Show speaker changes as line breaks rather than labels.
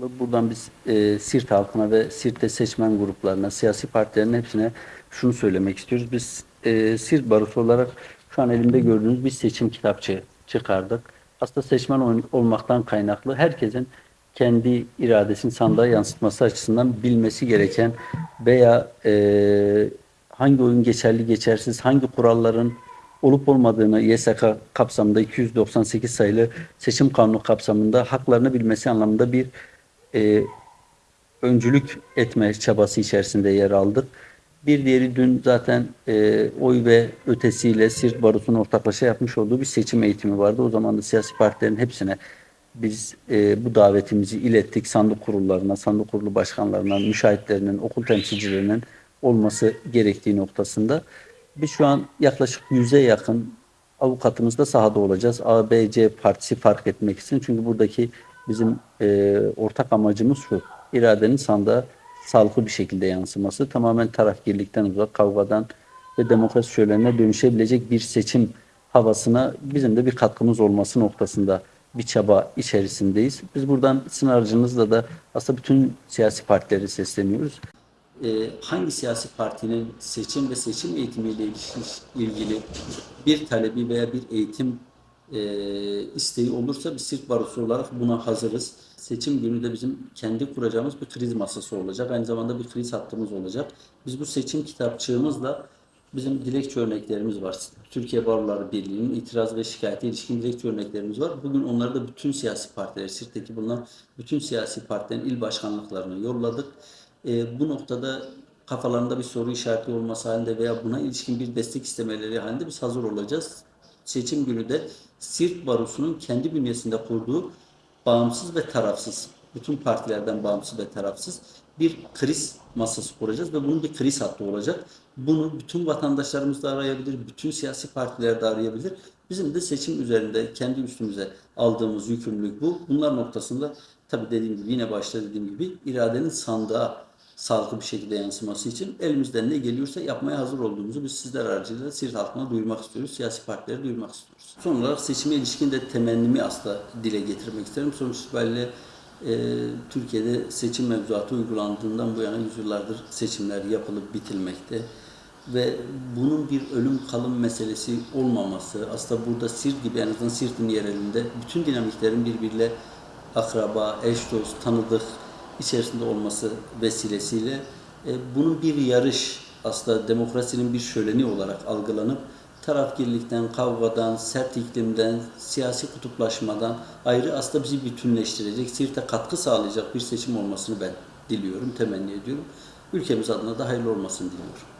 Buradan biz e, Sirt halkına ve Sirt'te seçmen gruplarına, siyasi partilerin hepsine şunu söylemek istiyoruz. Biz e, Sirt Barosu olarak şu an elimde gördüğünüz bir seçim kitapçığı çıkardık. Aslında seçmen ol- olmaktan kaynaklı herkesin kendi iradesini sandığa yansıtması açısından bilmesi gereken veya e, hangi oyun geçerli geçersiz, hangi kuralların olup olmadığını YSK kapsamında 298 sayılı seçim kanunu kapsamında haklarını bilmesi anlamında bir e, öncülük etme çabası içerisinde yer aldık. Bir diğeri dün zaten e, oy ve ötesiyle Sirt Barosu'nun ortaklaşa yapmış olduğu bir seçim eğitimi vardı. O zaman da siyasi partilerin hepsine biz e, bu davetimizi ilettik. Sandık kurullarına, sandık kurulu başkanlarına, müşahitlerinin, okul temsilcilerinin olması gerektiği noktasında. Biz şu an yaklaşık yüze yakın avukatımız da sahada olacağız. A, B, C partisi fark etmek için. Çünkü buradaki bizim e, ortak amacımız şu. iradenin sandığa sağlıklı bir şekilde yansıması. Tamamen tarafgirlikten uzak, kavgadan ve demokrasi şölenine dönüşebilecek bir seçim havasına bizim de bir katkımız olması noktasında bir çaba içerisindeyiz. Biz buradan sizin aracınızla da aslında bütün siyasi partileri sesleniyoruz. Ee, hangi siyasi partinin seçim ve seçim eğitimiyle ilgili bir talebi veya bir eğitim e, isteği olursa biz Sirk Barosu olarak buna hazırız. Seçim günü de bizim kendi kuracağımız bir kriz masası olacak. Aynı zamanda bir kriz hattımız olacak. Biz bu seçim kitapçığımızla bizim dilekçe örneklerimiz var. Türkiye Baroları Birliği'nin itiraz ve şikayete ilişkin dilekçe örneklerimiz var. Bugün onları da bütün siyasi partiler, Sirt'teki bulunan bütün siyasi partilerin il başkanlıklarına yolladık. E, bu noktada kafalarında bir soru işareti olması halinde veya buna ilişkin bir destek istemeleri halinde biz hazır olacağız. Seçim günü de Sirt Barosu'nun kendi bünyesinde kurduğu bağımsız ve tarafsız, bütün partilerden bağımsız ve tarafsız bir kriz masası kuracağız ve bunun bir kriz hattı olacak. Bunu bütün vatandaşlarımız da arayabilir, bütün siyasi partiler de arayabilir. Bizim de seçim üzerinde kendi üstümüze aldığımız yükümlülük bu. Bunlar noktasında tabii dediğim gibi yine başta dediğim gibi iradenin sandığa sağlıklı bir şekilde yansıması için elimizden ne geliyorsa yapmaya hazır olduğumuzu biz sizler aracılığıyla Siirt halkına duyurmak istiyoruz. Siyasi partilere duyurmak istiyoruz. Son olarak seçime ilişkin de temennimi aslında dile getirmek isterim. Sonuç itibariyle e, Türkiye'de seçim mevzuatı uygulandığından bu yana yüzyıllardır seçimler yapılıp bitilmekte. Ve bunun bir ölüm kalım meselesi olmaması, aslında burada Sirt gibi en azından Sirt'in yerelinde bütün dinamiklerin birbiriyle akraba, eş dost, tanıdık içerisinde olması vesilesiyle e, bunun bir yarış aslında demokrasinin bir şöleni olarak algılanıp tarafgirlikten, kavgadan, sert iklimden, siyasi kutuplaşmadan ayrı aslında bizi bütünleştirecek, Sirt'e katkı sağlayacak bir seçim olmasını ben diliyorum, temenni ediyorum. Ülkemiz adına da hayırlı olmasını diliyorum.